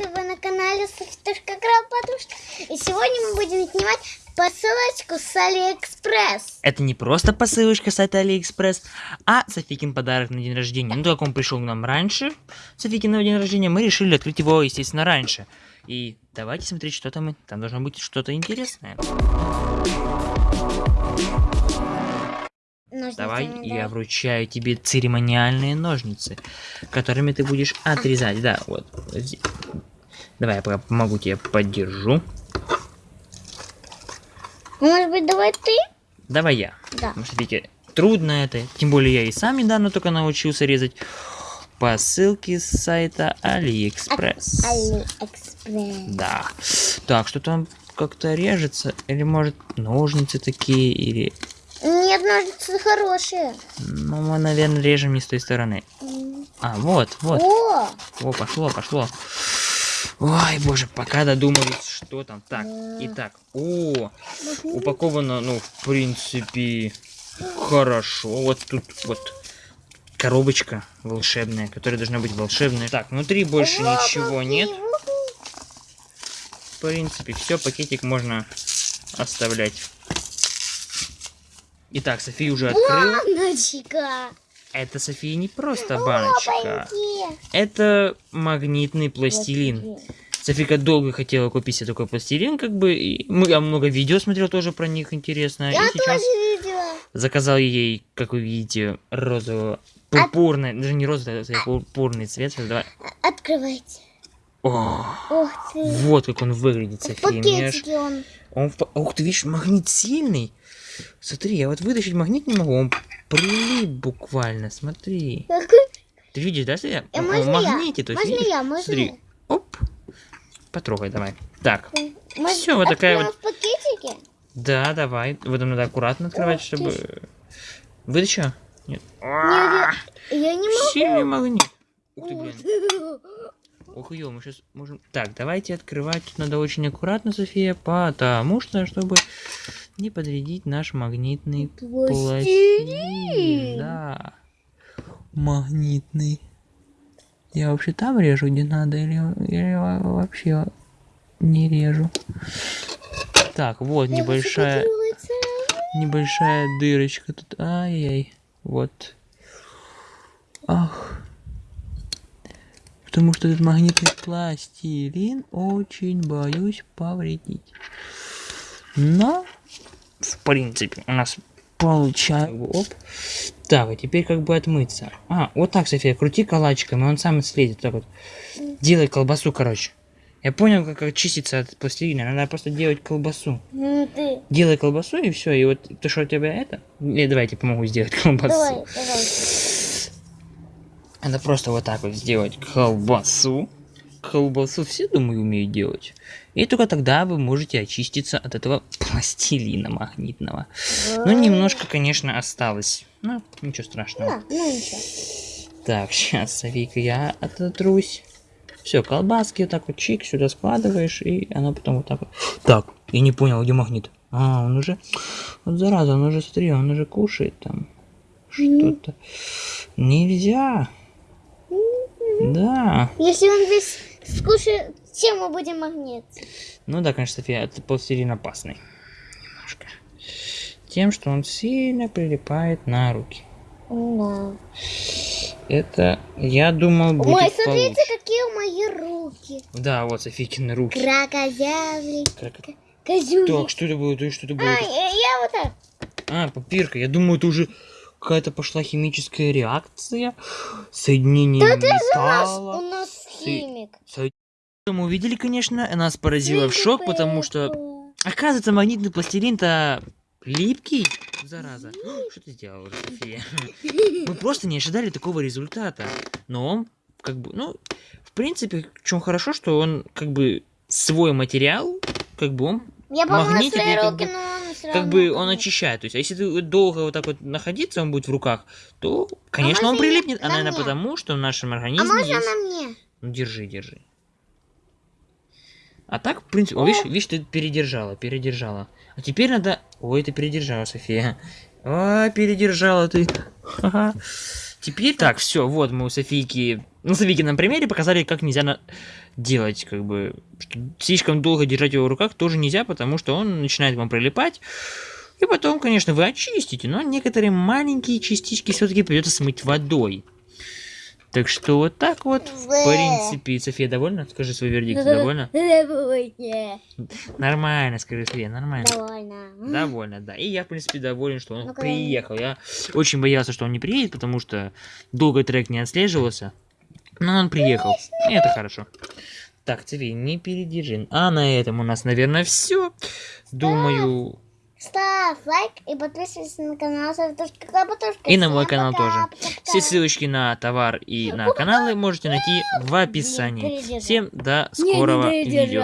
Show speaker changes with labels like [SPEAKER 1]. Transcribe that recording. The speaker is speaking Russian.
[SPEAKER 1] привет! Вы на канале Софитушка Крабатушка. И сегодня мы будем снимать посылочку с Алиэкспресс.
[SPEAKER 2] Это не просто посылочка с сайта Алиэкспресс, а Софикин подарок на день рождения. Ну, как он пришел к нам раньше, Софикин на день рождения, мы решили открыть его, естественно, раньше. И давайте смотреть, что там. Там должно быть что-то интересное.
[SPEAKER 1] Ножницами,
[SPEAKER 2] Давай,
[SPEAKER 1] да.
[SPEAKER 2] я вручаю тебе церемониальные ножницы, которыми ты будешь отрезать. Да, вот. Давай, я помогу тебе, поддержу.
[SPEAKER 1] Может быть, давай ты?
[SPEAKER 2] Давай я.
[SPEAKER 1] Да.
[SPEAKER 2] Потому что, видите, трудно это. Тем более я и сам недавно только научился резать по ссылке с сайта Алиэкспресс.
[SPEAKER 1] Алиэкспресс.
[SPEAKER 2] Да. Так, что там как-то режется? Или может ножницы такие? Или...
[SPEAKER 1] Нет, ножницы хорошие.
[SPEAKER 2] Ну, мы, наверное, режем не с той стороны. А, вот, вот.
[SPEAKER 1] О!
[SPEAKER 2] О, пошло, пошло. Ой, боже, пока додумались, что там. Так, итак. О, упаковано, ну, в принципе, хорошо. Вот тут вот коробочка волшебная, которая должна быть волшебная. Так, внутри больше ничего нет. В принципе, все, пакетик можно оставлять. Итак, София уже открыла.
[SPEAKER 1] Баночка.
[SPEAKER 2] Это, София, не просто баночка. Это магнитный пластилин. Софика долго хотела купить себе такой пластилин, как бы. И мы, я много видео смотрел тоже про них интересно.
[SPEAKER 1] Я
[SPEAKER 2] и сейчас
[SPEAKER 1] тоже видела.
[SPEAKER 2] заказал ей, как вы видите, розового пурпурный, даже не розовый, а пурпурный цвет. Сейчас Давай.
[SPEAKER 1] Открывайте.
[SPEAKER 2] О,
[SPEAKER 1] Ух ты.
[SPEAKER 2] вот как он выглядит,
[SPEAKER 1] В
[SPEAKER 2] София.
[SPEAKER 1] Пакетике он.
[SPEAKER 2] Он в Ух ты, видишь, магнит сильный. Смотри, я вот вытащить магнит не могу, он прилип буквально, смотри. Ты видишь, да, София?
[SPEAKER 1] Э, можно
[SPEAKER 2] в
[SPEAKER 1] я?
[SPEAKER 2] магните, то есть,
[SPEAKER 1] Можно
[SPEAKER 2] видишь?
[SPEAKER 1] я? Можно
[SPEAKER 2] Смотри,
[SPEAKER 1] я?
[SPEAKER 2] оп, потрогай давай. Так, Всё, вот такая
[SPEAKER 1] откроем в пакетике?
[SPEAKER 2] да, давай. Вот надо аккуратно открывать,
[SPEAKER 1] ты
[SPEAKER 2] чтобы...
[SPEAKER 1] ж.
[SPEAKER 2] Вытащила? Нет.
[SPEAKER 1] Я, я не могу.
[SPEAKER 2] Сильный магнит. Ух ты, блин. Ох, ё, мы сейчас можем... Так, давайте открывать. Тут надо очень аккуратно, София, потому что, чтобы не подвредить наш магнитный пластилин. Да. Магнитный. Я вообще там режу, где надо, или, или во- вообще не режу. Так, вот небольшая, небольшая дырочка тут. Ай-яй. Вот. Ах. Потому что этот магнитный пластилин очень боюсь повредить. Но, в принципе, у нас получается... Оп. Так, а теперь как бы отмыться. А, вот так, София, крути калачиком, и он сам слезет. Так вот. Делай колбасу, короче. Я понял, как очиститься от пластилина. Надо просто делать колбасу.
[SPEAKER 1] Ну ты.
[SPEAKER 2] Делай колбасу и все. И вот ты что у тебя это? Или давай я тебе помогу сделать колбасу.
[SPEAKER 1] Давай, давай.
[SPEAKER 2] Надо просто вот так вот сделать колбасу. Колбасу все, думаю, умеют делать. И только тогда вы можете очиститься от этого пластилина магнитного. Ну, немножко, конечно, осталось. Ну, ничего страшного.
[SPEAKER 1] Ну ничего.
[SPEAKER 2] Так, сейчас, Софийка, я ототрусь. Все, колбаски вот так вот чик сюда складываешь, и оно потом вот так вот. Так, я не понял, где магнит. А, он уже... Вот зараза, он уже, смотри, он уже кушает там. Что-то. Нельзя. Да.
[SPEAKER 1] Если он весь скушает, чем мы будем магнит?
[SPEAKER 2] Ну да, конечно, София, это пластилин опасный. Немножко. Тем, что он сильно прилипает на руки.
[SPEAKER 1] Да.
[SPEAKER 2] Это, я думал, будет
[SPEAKER 1] Ой, смотрите,
[SPEAKER 2] получше.
[SPEAKER 1] какие мои руки.
[SPEAKER 2] Да, вот Софийкины руки.
[SPEAKER 1] Крокозявли,
[SPEAKER 2] Как-
[SPEAKER 1] козюли.
[SPEAKER 2] Так, что это было? Да что это было?
[SPEAKER 1] А, я, я вот так.
[SPEAKER 2] А, папирка. Я думаю, это уже какая-то пошла химическая реакция. Соединение
[SPEAKER 1] Наш,
[SPEAKER 2] металла.
[SPEAKER 1] у нас
[SPEAKER 2] Ты-
[SPEAKER 1] химик.
[SPEAKER 2] Соединение- Мы увидели, конечно, нас поразило в шок, потому что, оказывается, магнитный пластилин-то липкий, зараза. Что ты сделала, София? Мы просто не ожидали такого результата. Но он, как бы, ну, в принципе, в чем хорошо, что он, как бы, свой материал, как бы он
[SPEAKER 1] Я свои
[SPEAKER 2] и как
[SPEAKER 1] руки,
[SPEAKER 2] бы-
[SPEAKER 1] но он
[SPEAKER 2] как бы он очищает. То есть, а если ты долго вот так вот находиться, он будет в руках, то, конечно, он
[SPEAKER 1] можно и
[SPEAKER 2] прилипнет. А,
[SPEAKER 1] на
[SPEAKER 2] наверное,
[SPEAKER 1] мне?
[SPEAKER 2] потому, что в нашем
[SPEAKER 1] А
[SPEAKER 2] организме
[SPEAKER 1] можно
[SPEAKER 2] есть...
[SPEAKER 1] на мне?
[SPEAKER 2] Ну, держи, держи. А так, в принципе... О, видишь, видишь, ты передержала, передержала. А теперь надо... Ой, ты передержала, София. Ой, передержала ты. Ха-ха. Теперь так, все, вот мы у Софийки, Софийки на примере показали, как нельзя на- делать, как бы, слишком долго держать его в руках тоже нельзя, потому что он начинает вам прилипать. И потом, конечно, вы очистите, но некоторые маленькие частички все-таки придется смыть водой. Так что вот так вот, в принципе, София довольна? Скажи свой вердикт, довольна? Нормально, скажи, София, нормально.
[SPEAKER 1] Довольно.
[SPEAKER 2] Довольно, да. И я, в принципе, доволен, что он приехал. Я очень боялся, что он не приедет, потому что долго трек не отслеживался. Но он приехал. И это хорошо. Так, София, не передержи. А на этом у нас, наверное, все. Думаю,
[SPEAKER 1] Ставь лайк и подписывайся на канал Савтушка Клопотушка.
[SPEAKER 2] и на мой канал
[SPEAKER 1] пока.
[SPEAKER 2] тоже.
[SPEAKER 1] Пока-пока.
[SPEAKER 2] Все ссылочки на товар и на каналы можете найти в описании. Всем до скорого видео.